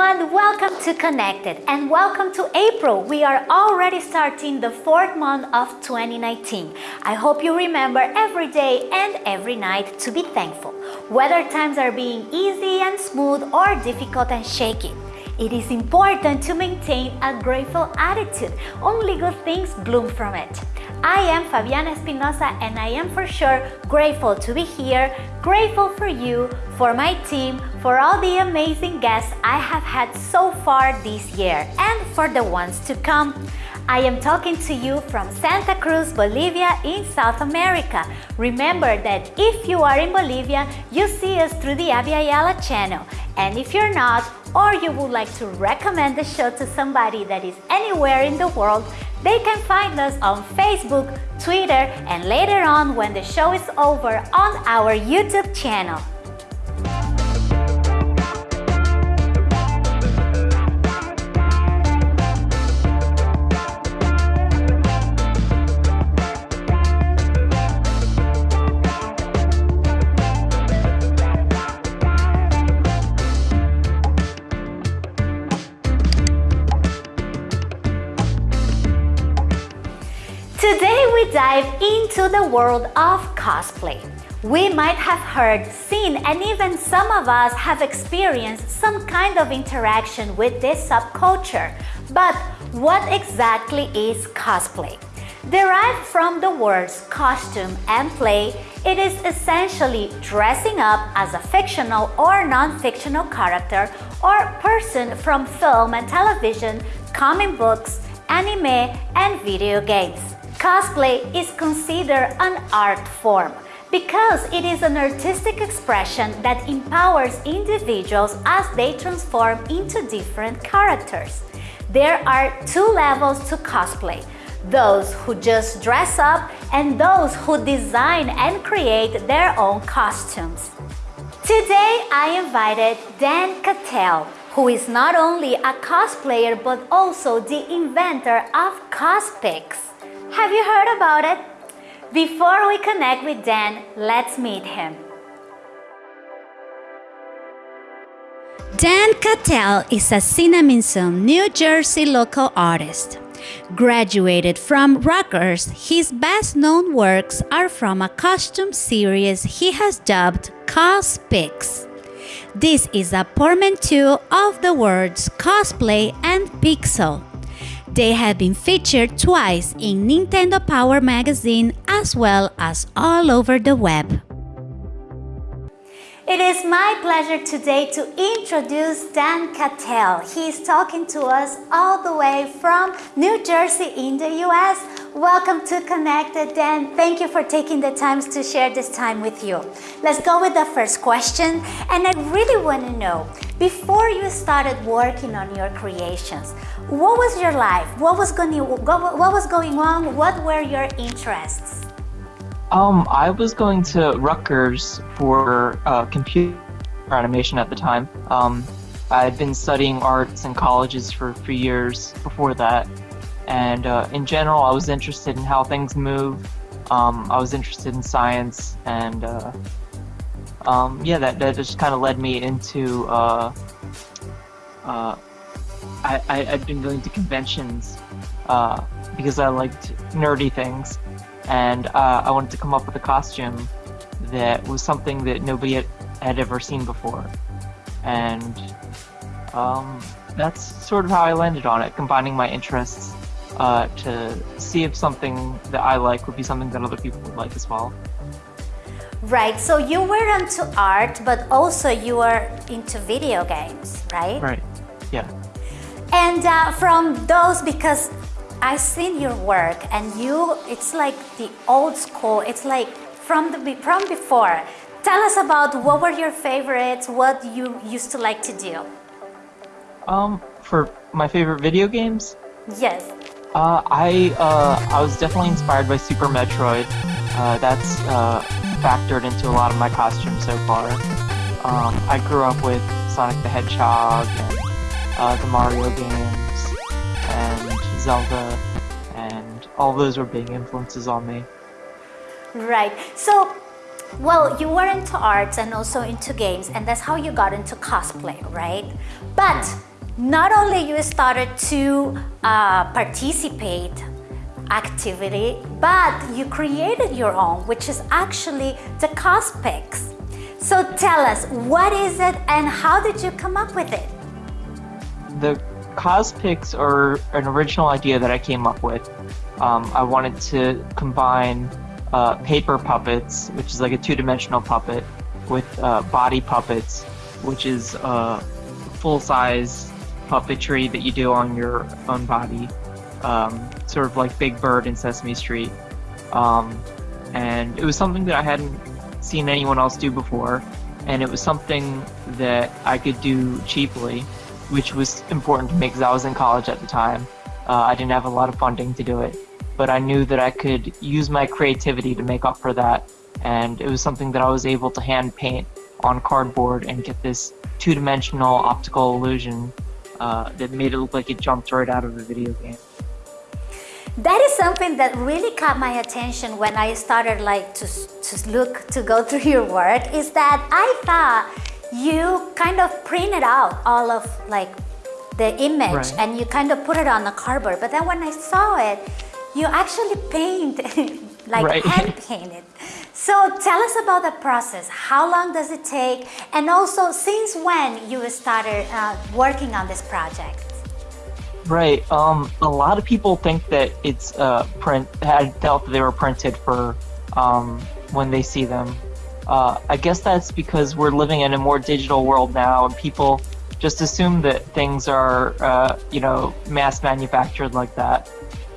everyone, welcome to Connected and welcome to April. We are already starting the fourth month of 2019. I hope you remember every day and every night to be thankful, whether times are being easy and smooth or difficult and shaky. It is important to maintain a grateful attitude. Only good things bloom from it. I am Fabiana Espinosa and I am for sure grateful to be here, grateful for you, for my team, for all the amazing guests I have had so far this year and for the ones to come. I am talking to you from Santa Cruz, Bolivia in South America. Remember that if you are in Bolivia, you see us through the Abya channel. And if you're not, or you would like to recommend the show to somebody that is anywhere in the world, they can find us on Facebook, Twitter, and later on when the show is over on our YouTube channel. Dive into the world of cosplay. We might have heard, seen, and even some of us have experienced some kind of interaction with this subculture. But what exactly is cosplay? Derived from the words costume and play, it is essentially dressing up as a fictional or non-fictional character or person from film and television, comic books, anime, and video games. Cosplay is considered an art form because it is an artistic expression that empowers individuals as they transform into different characters. There are two levels to cosplay, those who just dress up and those who design and create their own costumes. Today I invited Dan Cattell, who is not only a cosplayer but also the inventor of Cospix. Have you heard about it? Before we connect with Dan, let's meet him. Dan Cattell is a Cinnaminson, New Jersey local artist. Graduated from Rutgers, his best known works are from a costume series he has dubbed Cospix. This is a portmanteau of the words cosplay and pixel. They have been featured twice in Nintendo Power magazine as well as all over the web. It is my pleasure today to introduce Dan Cattell. He is talking to us all the way from New Jersey in the US. Welcome to Connected, Dan. Thank you for taking the time to share this time with you. Let's go with the first question. And I really want to know, before you started working on your creations, what was your life? What was going, what was going on? What were your interests? Um, I was going to Rutgers for uh, computer animation at the time. Um, I had been studying arts in colleges for, years before that. And uh, in general, I was interested in how things move. Um, I was interested in science and uh, um, yeah, that, that just kind of led me into uh, uh, I, I, had been going to conventions uh, because I liked nerdy things, and uh, I wanted to come up with a costume that was something that nobody had, had ever seen before. And um, that's sort of how I landed on it, combining my interests uh, to see if something that I like would be something that other people would like as well. Right, so you were into art, but also you were into video games, right? Right, yeah. And uh, from those, because I've seen your work and you, it's like the old school, it's like from, the, from before. Tell us about what were your favorites, what you used to like to do. Um, for my favorite video games? Yes. Uh, I, uh, I was definitely inspired by Super Metroid. Uh, that's uh, factored into a lot of my costumes so far. Um, I grew up with Sonic the Hedgehog and uh, the Mario games, and Zelda, and all those were big influences on me. Right. So, well, you were into arts and also into games, and that's how you got into cosplay, right? But not only you started to uh, participate activity, but you created your own, which is actually the Cospix. So tell us, what is it and how did you come up with it? The Cospix are an original idea that I came up with. Um, I wanted to combine uh, paper puppets, which is like a two-dimensional puppet, with uh, body puppets, which is uh, full-size puppetry that you do on your own body, um, sort of like Big Bird in Sesame Street. Um, and it was something that I hadn't seen anyone else do before, and it was something that I could do cheaply, which was important to me because I was in college at the time. Uh, I didn't have a lot of funding to do it, but I knew that I could use my creativity to make up for that, and it was something that I was able to hand paint on cardboard and get this two-dimensional optical illusion uh, that made it look like it jumped right out of a video game. That is something that really caught my attention when I started like to, to look, to go through your work is that I thought you kind of printed out all of like the image right. and you kind of put it on the cardboard. But then when I saw it, you actually paint, like right. hand painted. So tell us about the process. How long does it take? And also since when you started uh, working on this project? Right. Um, a lot of people think that it's uh, print had felt they were printed for um, when they see them. Uh, I guess that's because we're living in a more digital world now, and people just assume that things are, uh, you know, mass manufactured like that.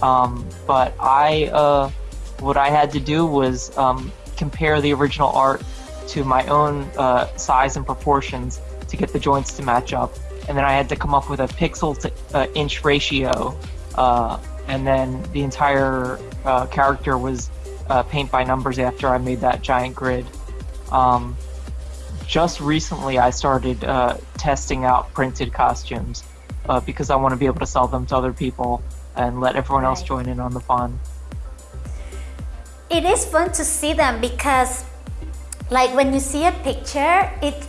Um, but I, uh, what I had to do was um, compare the original art to my own uh, size and proportions to get the joints to match up and then I had to come up with a pixel to uh, inch ratio, uh, and then the entire uh, character was uh, paint by numbers after I made that giant grid. Um, just recently, I started uh, testing out printed costumes uh, because I want to be able to sell them to other people and let everyone else join in on the fun. It is fun to see them because, like, when you see a picture, it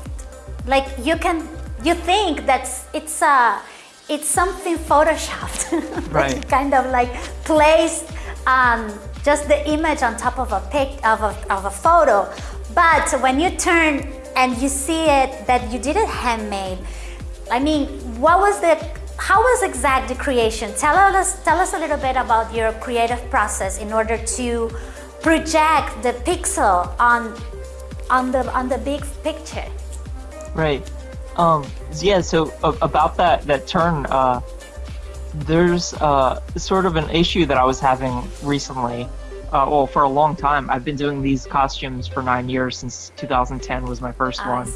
like you can you think that it's a it's something photoshopped. Right. kind of like placed um, just the image on top of a pic of a, of a photo. But when you turn and you see it that you did it handmade I mean what was the how was exact the creation? Tell us tell us a little bit about your creative process in order to project the pixel on on the on the big picture. Right um, yeah, so uh, about that, that turn, uh, there's uh, sort of an issue that I was having recently. Uh, well, for a long time. I've been doing these costumes for nine years since 2010 was my first oh, one.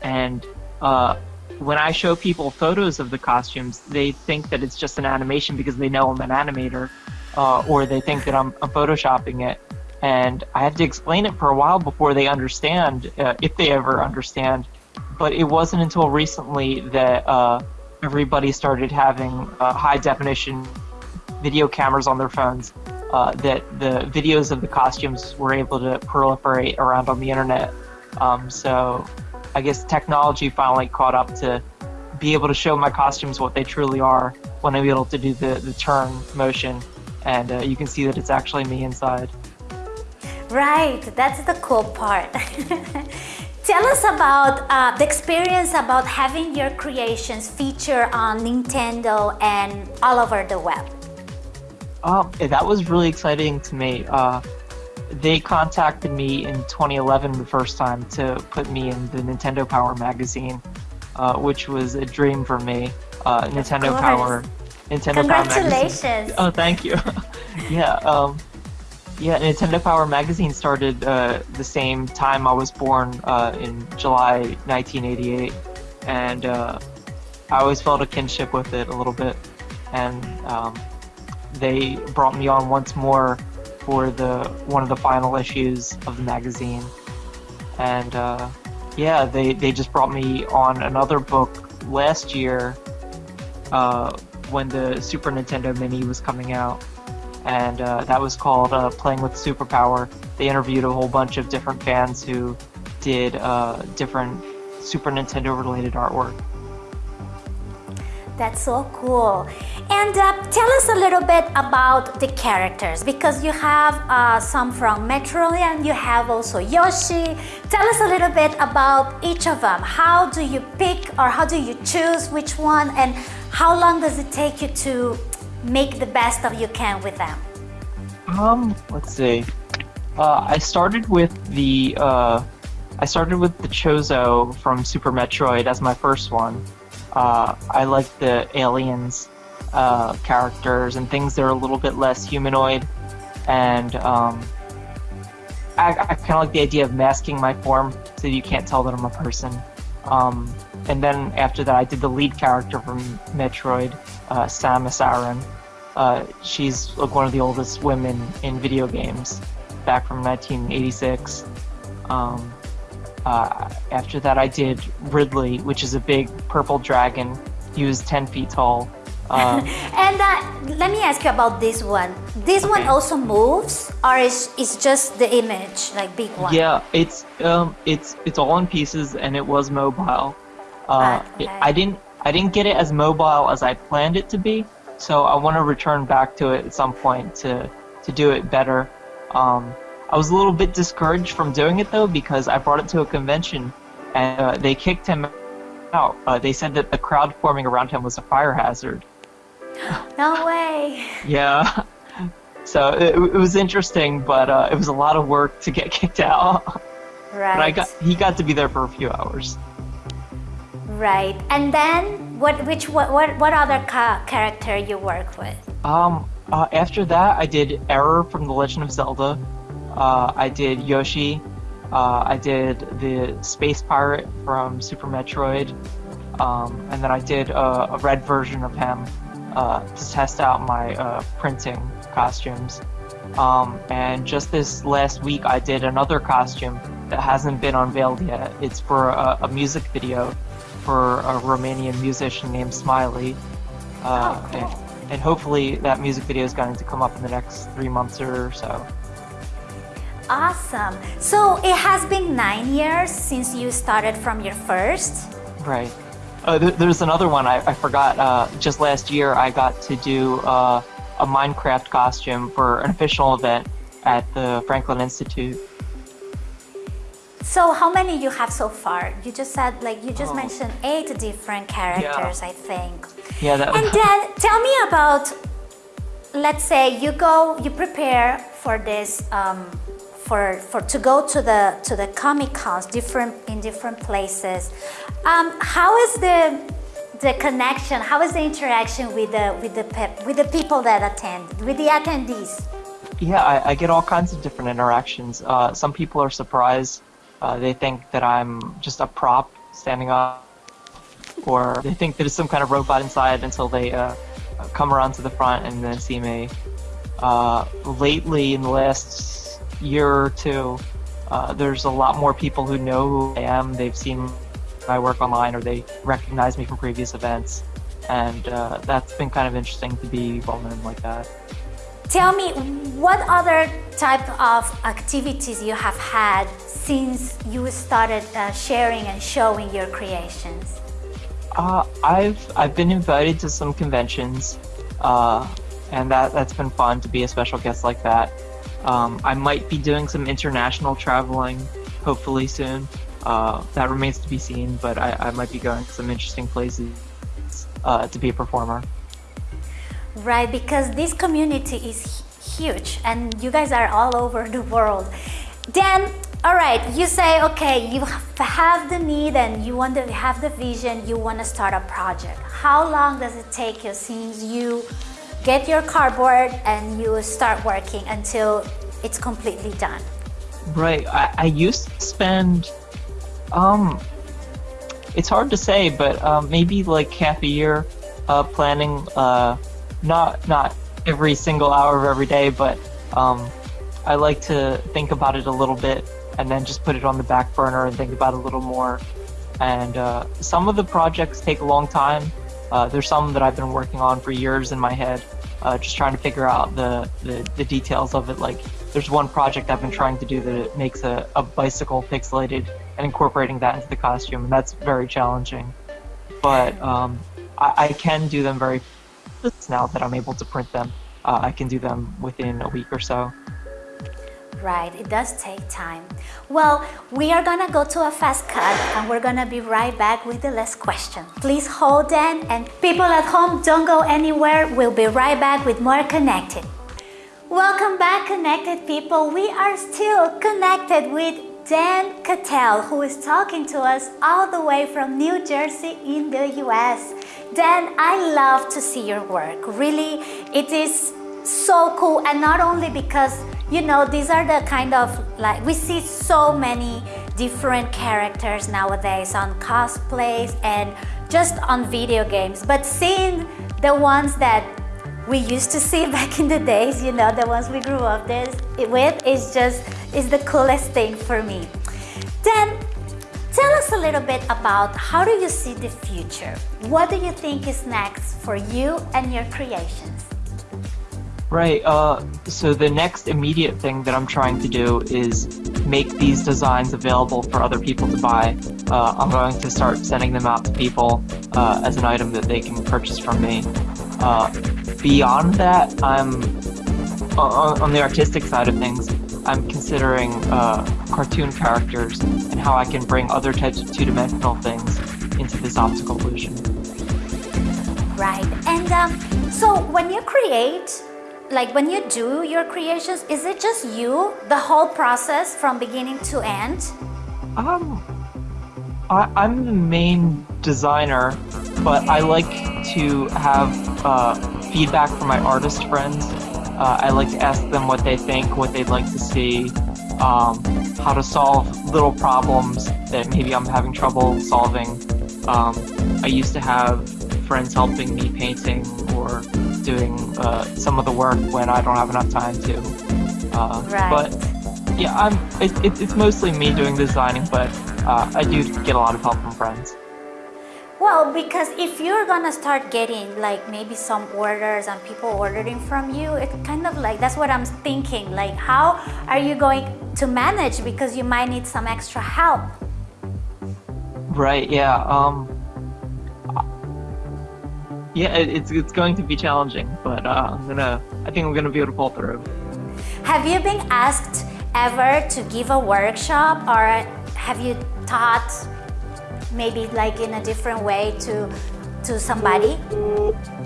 And uh, when I show people photos of the costumes, they think that it's just an animation because they know I'm an animator, uh, or they think that I'm, I'm, photoshopping it. And I have to explain it for a while before they understand, uh, if they ever understand, but it wasn't until recently that uh, everybody started having uh, high definition video cameras on their phones uh, that the videos of the costumes were able to proliferate around on the internet. Um, so I guess technology finally caught up to be able to show my costumes what they truly are when I'm able to do the, the turn motion and uh, you can see that it's actually me inside. Right, that's the cool part. Tell us about uh, the experience about having your creations feature on Nintendo and all over the web. Um, that was really exciting to me. Uh, they contacted me in 2011 the first time to put me in the Nintendo Power magazine, uh, which was a dream for me. Uh, Nintendo Power, Nintendo Power magazine. Congratulations! Oh, thank you. yeah. Um, yeah, Nintendo Power Magazine started uh, the same time I was born uh, in July 1988, and uh, I always felt a kinship with it a little bit. And um, they brought me on once more for the one of the final issues of the magazine, and uh, yeah, they they just brought me on another book last year uh, when the Super Nintendo Mini was coming out and uh, that was called uh, Playing with Superpower. They interviewed a whole bunch of different fans who did uh, different Super Nintendo related artwork. That's so cool. And uh, tell us a little bit about the characters because you have uh, some from Metroid and you have also Yoshi. Tell us a little bit about each of them. How do you pick or how do you choose which one and how long does it take you to make the best of you can with them? Um, let's see. Uh, I started with the uh, I started with the Chozo from Super Metroid as my first one. Uh, I like the aliens uh, characters and things that are a little bit less humanoid, and um, I, I kind of like the idea of masking my form so you can't tell that I'm a person. Um, and then after that, I did the lead character from Metroid, uh, Samus Aran. Uh, she's like one of the oldest women in video games, back from 1986. Um, uh, after that, I did Ridley, which is a big purple dragon. He was 10 feet tall. Uh, and uh, let me ask you about this one. This okay. one also moves, or is is just the image, like big one? Yeah, it's um, it's it's all in pieces, and it was mobile. Uh, okay. I didn't I didn't get it as mobile as I planned it to be, so I want to return back to it at some point to to do it better. Um, I was a little bit discouraged from doing it though because I brought it to a convention and uh, they kicked him out. Uh, they said that the crowd forming around him was a fire hazard. No way. yeah. So it, it was interesting, but uh, it was a lot of work to get kicked out. Right. But I got he got to be there for a few hours. Right. And then what? Which what? What, what other ca character you work with? Um. Uh, after that, I did Error from The Legend of Zelda. Uh, I did Yoshi. Uh, I did the Space Pirate from Super Metroid. Um, and then I did a, a red version of him uh, to test out my uh, printing costumes. Um, and just this last week, I did another costume that hasn't been unveiled yet. It's for a, a music video for a Romanian musician named Smiley. Uh, oh, cool. and, and hopefully that music video is going to come up in the next three months or so. Awesome. So it has been nine years since you started from your first? Right. Uh, th there's another one I, I forgot. Uh, just last year, I got to do uh, a Minecraft costume for an official event at the Franklin Institute. So how many you have so far? You just said like you just oh. mentioned eight different characters, yeah. I think. Yeah. That... And then tell me about, let's say you go, you prepare for this um, for, for to go to the to the comic cons different in different places um, how is the the connection how is the interaction with the with the with the people that attend with the attendees yeah i, I get all kinds of different interactions uh, some people are surprised uh, they think that i'm just a prop standing up or they think it's some kind of robot inside until they uh, come around to the front and then see me uh, lately in the last year or two, uh, there's a lot more people who know who I am. They've seen my work online or they recognize me from previous events. And uh, that's been kind of interesting to be well known like that. Tell me, what other type of activities you have had since you started uh, sharing and showing your creations? Uh, I've I've been invited to some conventions, uh, and that that's been fun to be a special guest like that. Um, I might be doing some international traveling, hopefully soon. Uh, that remains to be seen, but I, I, might be going to some interesting places uh, to be a performer. Right, because this community is huge and you guys are all over the world. Then, all right, you say, okay, you have the need and you want to have the vision, you want to start a project. How long does it take you since you get your cardboard and you start working until it's completely done. Right. I, I used to spend, um, it's hard to say, but um, maybe like half a year uh, planning, uh, not not every single hour of every day, but um, I like to think about it a little bit and then just put it on the back burner and think about it a little more. And uh, some of the projects take a long time. Uh, there's some that I've been working on for years in my head, uh, just trying to figure out the, the, the details of it. Like, there's one project I've been trying to do that makes a, a bicycle pixelated and incorporating that into the costume, and that's very challenging. But um, I, I, can do them very now that I'm able to print them. Uh, I can do them within a week or so. Right, it does take time. Well, we are gonna go to a fast cut and we're gonna be right back with the last question. Please hold on and people at home don't go anywhere. We'll be right back with more Connected. Welcome back Connected people. We are still connected with Dan Cattell who is talking to us all the way from New Jersey in the US. Dan, I love to see your work. Really, it is so cool and not only because you know these are the kind of like we see so many different characters nowadays on cosplays and just on video games but seeing the ones that we used to see back in the days you know the ones we grew up with is just is the coolest thing for me then tell us a little bit about how do you see the future what do you think is next for you and your creations Right. Uh, so the next immediate thing that I'm trying to do is make these designs available for other people to buy. Uh, I'm going to start sending them out to people uh, as an item that they can purchase from me. Uh, beyond that, I'm on, on, the artistic side of things. I'm considering uh, cartoon characters and how I can bring other types of two-dimensional things into this optical illusion. Right. And um, so when you create like when you do your creations, is it just you, the whole process from beginning to end? Um, I, am the main designer, but I like to have uh, feedback from my artist friends. Uh, I like to ask them what they think, what they'd like to see, um, how to solve little problems that maybe I'm having trouble solving. Um, I used to have friends helping me painting or doing uh, some of the work when I don't have enough time to. Uh, right. But yeah, I'm. It, it, it's mostly me doing the designing, but uh, I do get a lot of help from friends. Well, because if you're gonna start getting like maybe some orders and people ordering from you, it kind of like that's what I'm thinking. Like, how are you going to manage? Because you might need some extra help. Right. Yeah. Um. Yeah, it's it's going to be challenging, but uh, I'm gonna. I think I'm gonna be able to pull through. Have you been asked ever to give a workshop, or have you taught maybe like in a different way to to somebody?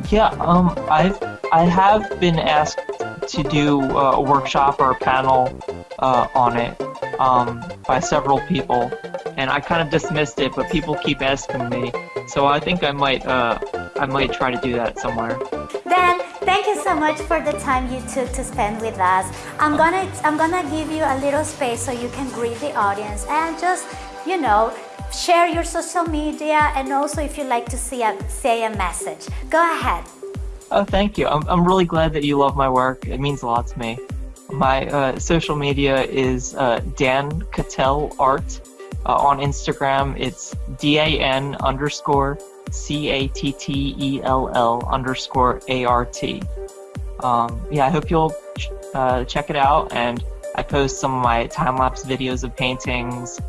Yeah, um, I've I have been asked to do a workshop or a panel uh, on it um, by several people, and I kind of dismissed it, but people keep asking me, so I think I might uh, I might try to do that somewhere. Dan, thank you so much for the time you took to spend with us. I'm gonna I'm gonna give you a little space so you can greet the audience and just you know share your social media and also if you'd like to see a, say a message. Go ahead. Oh, thank you. I'm, I'm really glad that you love my work. It means a lot to me. My uh, social media is uh, Dan Cattell Art. Uh, on Instagram, it's D-A-N underscore C-A-T-T-E-L-L underscore A-R-T. Um, yeah, I hope you'll uh, check it out. And I post some of my time-lapse videos of paintings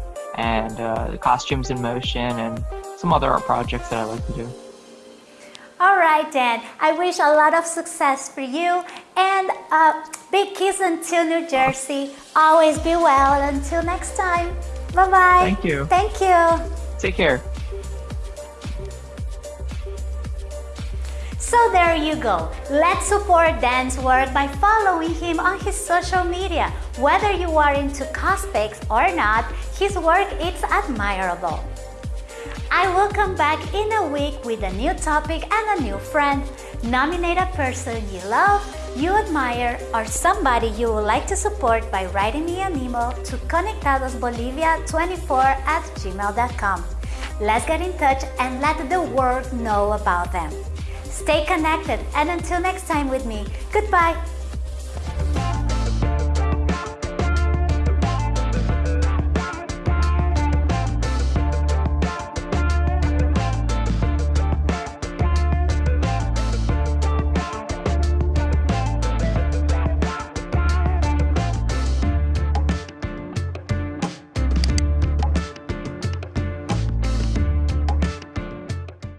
and uh, costumes in motion and some other art projects that I like to do. All right, Dan. I wish a lot of success for you and uh, big kiss until New Jersey. Always be well. Until next time. Bye-bye. Thank you. Thank you. Take care. So there you go. Let's support Dan's work by following him on his social media. Whether you are into cosplays or not, his work is admirable. I will come back in a week with a new topic and a new friend. Nominate a person you love, you admire, or somebody you would like to support by writing me an email to conectadosbolivia24 at gmail.com. Let's get in touch and let the world know about them. Stay connected and until next time with me, goodbye.